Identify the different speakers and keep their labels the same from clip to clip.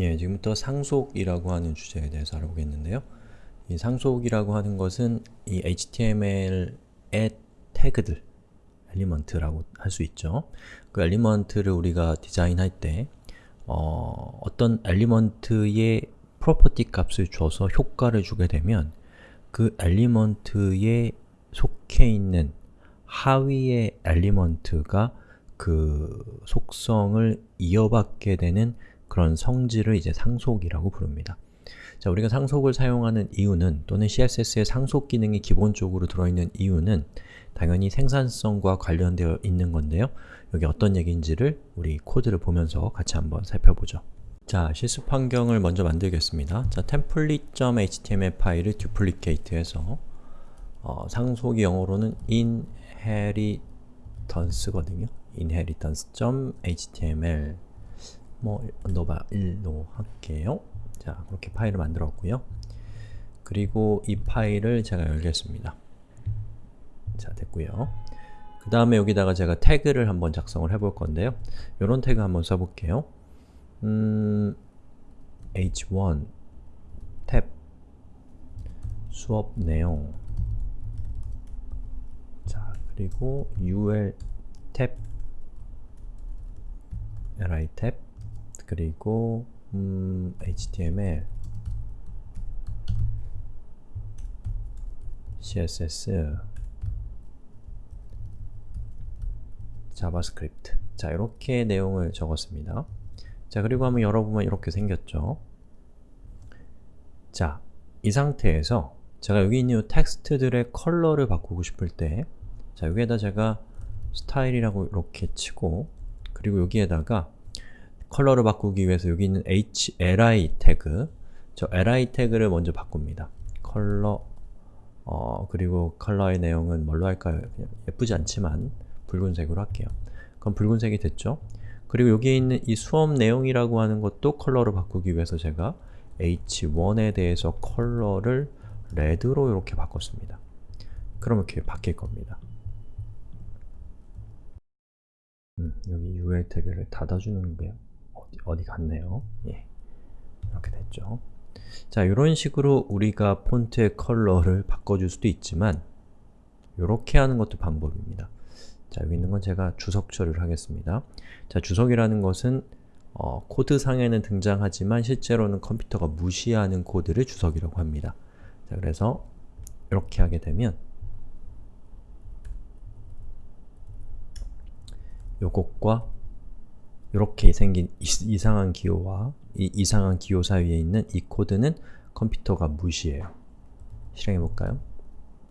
Speaker 1: 예, 지금부터 상속이라고 하는 주제에 대해서 알아보겠는데요. 이 상속이라고 하는 것은 이 HTML의 태그들, element라고 할 수 있죠. 그 element를 우리가 디자인할 때 어, 떤 element의 property 값을 줘서 효과를 주게 되면 그 element에 속해 있는 하위의 element가 그 속성을 이어받게 되는 그런 성질을 이제 상속이라고 부릅니다. 자, 우리가 상속을 사용하는 이유는 또는 CSS의 상속 기능이 기본적으로 들어있는 이유는 당연히 생산성과 관련되어 있는 건데요. 여기 어떤 얘기인지를 우리 코드를 보면서 같이 한번 살펴보죠. 자, 실습 환경을 먼저 만들겠습니다. 자, template.html 파일을 duplicate해서 어, 상속이 영어로는 inheritance거든요. inheritance.html 뭐 underbar 1로 할게요. 자, 그렇게 파일을 만들었고요. 그리고 이 파일을 제가 열겠습니다. 자, 됐고요. 그 다음에 여기다가 제가 태그를 한번 작성을 해볼 건데요. 이런 태그 한번 써볼게요. 음, h1 탭 수업 내용 자, 그리고 ul 탭 li 탭 그리고 음, HTML, CSS, 자바스크립트 자, 이렇게 내용을 적었습니다. 자, 그리고 한번 열어보면 이렇게 생겼죠. 자, 이 상태에서 제가 여기 있는 이 텍스트들의 컬러를 바꾸고 싶을 때 자, 여기에다 제가 스타일이라고 이렇게 치고 그리고 여기에다가 컬러를 바꾸기 위해서 여기 있는 HLI 태그 저 LI 태그를 먼저 바꿉니다. 컬러 어, 그리고 컬러의 내용은 뭘로 할까요? 예쁘지 않지만 붉은색으로 할게요. 그럼 붉은색이 됐죠? 그리고 여기에 있는 이 수업 내용이라고 하는 것도 컬러를 바꾸기 위해서 제가 h1에 대해서 컬러를 red로 이렇게 바꿨습니다. 그러면 이렇게 바뀔 겁니다. 음, 여기 UL 태그를 닫아주는 게 어디 갔네요. 예. 이렇게 됐죠. 자, 이런 식으로 우리가 폰트의 컬러를 바꿔줄 수도 있지만 이렇게 하는 것도 방법입니다. 자, 여기 있는 건 제가 주석 처리를 하겠습니다. 자, 주석이라는 것은 어, 코드상에는 등장하지만 실제로는 컴퓨터가 무시하는 코드를 주석이라고 합니다. 자, 그래서 이렇게 하게 되면 요것과 이렇게 생긴 이 상한 기호와 이 이상한 기호 사이에 있는 이 코드는 컴퓨터가 무시해요. 실행해볼까요?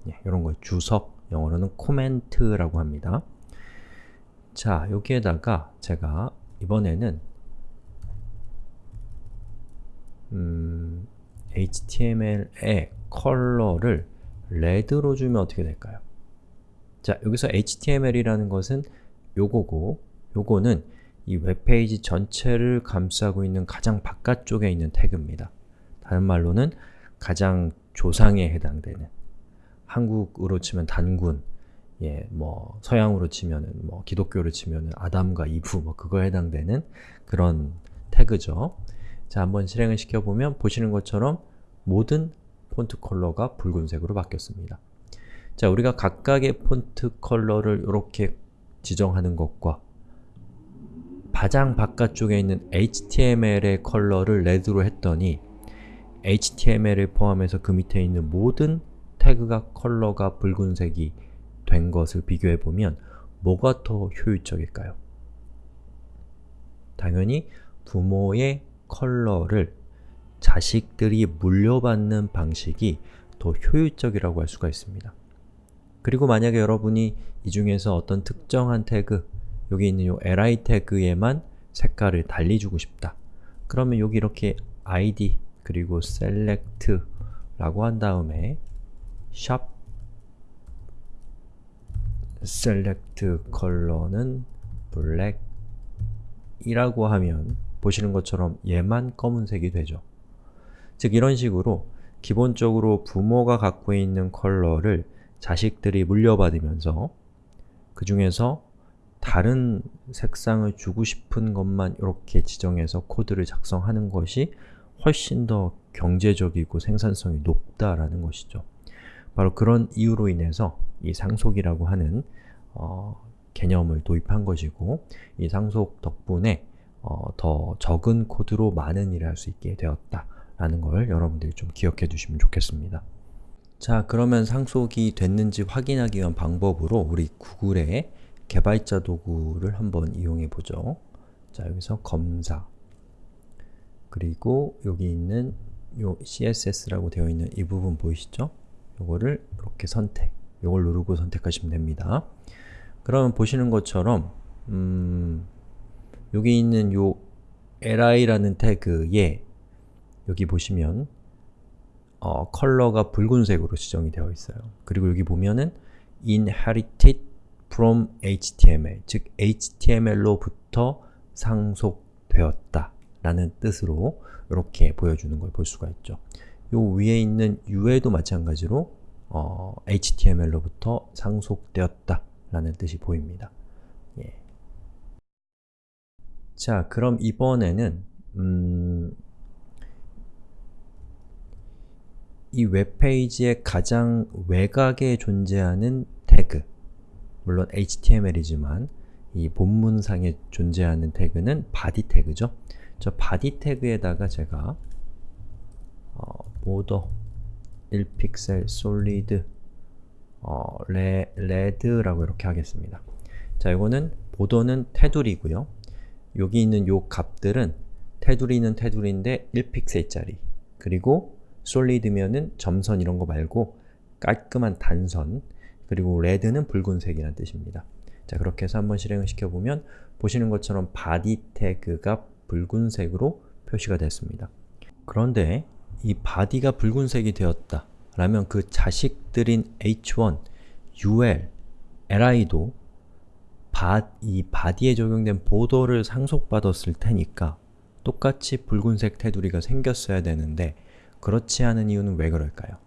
Speaker 1: 예, 이런 거 주석, 영어로는 comment라고 합니다. 자, 여기에다가 제가 이번에는 음, HTML의 컬러를 red로 주면 어떻게 될까요? 자, 여기서 HTML이라는 것은 요거고 요거는 이 웹페이지 전체를 감싸고 있는 가장 바깥쪽에 있는 태그입니다. 다른 말로는 가장 조상에 해당되는 한국으로 치면 단군, 예, 뭐 서양으로 치면은 뭐 기독교로 치면은 아담과 이브 뭐 그거에 해당되는 그런 태그죠. 자, 한번 실행을 시켜보면 보시는 것처럼 모든 폰트 컬러가 붉은색으로 바뀌었습니다. 자, 우리가 각각의 폰트 컬러를 이렇게 지정하는 것과 가장 바깥쪽에 있는 HTML의 컬러를 red로 했더니 HTML을 포함해서 그 밑에 있는 모든 태그가 컬러가 붉은색이 된 것을 비교해보면 뭐가 더 효율적일까요? 당연히 부모의 컬러를 자식들이 물려받는 방식이 더 효율적이라고 할 수가 있습니다. 그리고 만약에 여러분이 이 중에서 어떤 특정한 태그, 여기 있는 요 li 태그에만 색깔을 달리 주고 싶다. 그러면 여기 이렇게 id 그리고 select 라고 한 다음에 shop select color는 black 이라고 하면 보시는 것처럼 얘만 검은색이 되죠. 즉 이런 식으로 기본적으로 부모가 갖고 있는 컬러를 자식들이 물려받으면서 그 중에서 다른 색상을 주고 싶은 것만 이렇게 지정해서 코드를 작성하는 것이 훨씬 더 경제적이고 생산성이 높다라는 것이죠. 바로 그런 이유로 인해서 이 상속이라고 하는 어, 개념을 도입한 것이고 이 상속 덕분에 어, 더 적은 코드로 많은 일을 할 수 있게 되었다라는 걸 여러분들이 좀 기억해 두시면 좋겠습니다. 자, 그러면 상속이 됐는지 확인하기 위한 방법으로 우리 구글의 개발자 도구를 한번 이용해 보죠. 자, 여기서 검사 그리고 여기 있는 요 CSS라고 되어 있는 이 부분 보이시죠? 요거를 이렇게 선택, 요걸 누르고 선택하시면 됩니다. 그러면 보시는 것처럼 음, 여기 있는 요 li라는 태그에 여기 보시면 어, 컬러가 붉은색으로 지정이 되어 있어요. 그리고 여기 보면은 inherited from HTML, 즉 HTML로부터 상속되었다 라는 뜻으로 이렇게 보여주는 걸 볼 수가 있죠. 요 위에 있는 u에도 마찬가지로 어, HTML로부터 상속되었다 라는 뜻이 보입니다. 예. 자, 그럼 이번에는 음, 이 웹페이지의 가장 외곽에 존재하는 태그 물론 HTML이지만 이 본문상에 존재하는 태그는 body 태그죠. 저 body 태그에다가 제가 어, border 1픽셀 solid 어, 레, 레드라고 이렇게 하겠습니다. 자, 이거는 보더는 테두리고요. 여기 있는 요 값들은 테두리는 테두리인데 1픽셀짜리 그리고 솔리드면은 점선 이런 거 말고 깔끔한 단선 그리고 레드는 붉은색이라는 뜻입니다. 자, 그렇게 해서 한번 실행을 시켜보면 보시는 것처럼 body 태그가 붉은색으로 표시가 됐습니다. 그런데 이 body가 붉은색이 되었다 라면 그 자식들인 h1, ul, li도 바, 이 body에 적용된 보더를 상속받았을 테니까 똑같이 붉은색 테두리가 생겼어야 되는데 그렇지 않은 이유는 왜 그럴까요?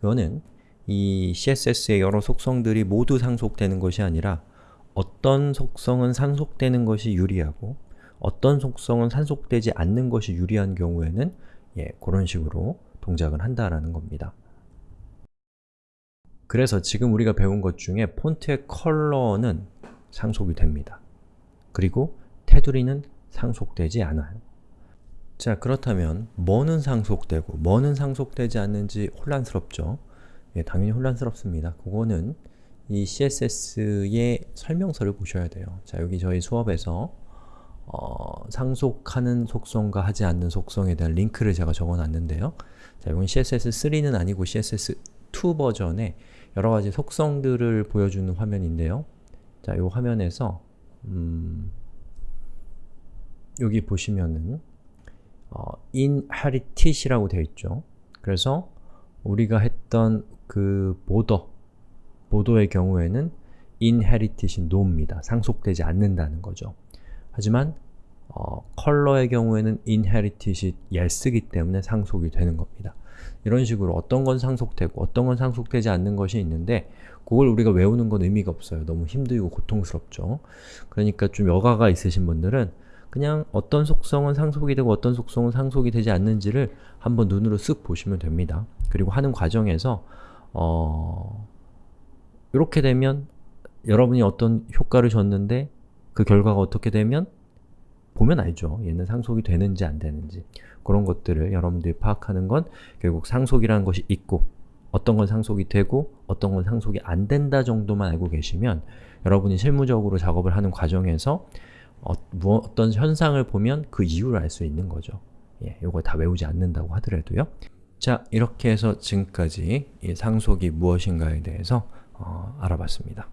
Speaker 1: 이거는 이 CSS의 여러 속성들이 모두 상속되는 것이 아니라 어떤 속성은 상속되는 것이 유리하고 어떤 속성은 상속되지 않는 것이 유리한 경우에는 예, 그런 식으로 동작을 한다라는 겁니다. 그래서 지금 우리가 배운 것 중에 폰트의 컬러는 상속이 됩니다. 그리고 테두리는 상속되지 않아요. 자 그렇다면 뭐는 상속되고 뭐는 상속되지 않는지 혼란스럽죠? 예, 당연히 혼란스럽습니다. 그거는 이 CSS의 설명서를 보셔야 돼요. 자 여기 저희 수업에서 어, 상속하는 속성과 하지 않는 속성에 대한 링크를 제가 적어놨는데요. 자, 이건 CSS3는 아니고 CSS2 버전의 여러가지 속성들을 보여주는 화면인데요. 자, 이 화면에서 음, 여기 보시면은 어, inherited이라고 되어 있죠. 그래서 우리가 했던 그 border, border의 경우에는 inherited이 no입니다. 상속되지 않는다는 거죠. 하지만 어, 컬러의 경우에는 inherited이 yes이기 때문에 상속이 되는 겁니다. 이런 식으로 어떤 건 상속되고 어떤 건 상속되지 않는 것이 있는데 그걸 우리가 외우는 건 의미가 없어요. 너무 힘들고 고통스럽죠. 그러니까 좀 여가가 있으신 분들은 그냥 어떤 속성은 상속이 되고 어떤 속성은 상속이 되지 않는지를 한번 눈으로 쓱 보시면 됩니다. 그리고 하는 과정에서 어... 이렇게 되면 여러분이 어떤 효과를 줬는데 그 결과가 어떻게 되면 보면 알죠. 얘는 상속이 되는지 안 되는지 그런 것들을 여러분들이 파악하는 건 결국 상속이라는 것이 있고 어떤 건 상속이 되고 어떤 건 상속이 안 된다 정도만 알고 계시면 여러분이 실무적으로 작업을 하는 과정에서 어, 뭐, 어떤 현상을 보면 그 이유를 알 수 있는 거죠. 예, 이걸 다 외우지 않는다고 하더라도요. 자, 이렇게 해서 지금까지 이 상속이 무엇인가에 대해서 어, 알아봤습니다.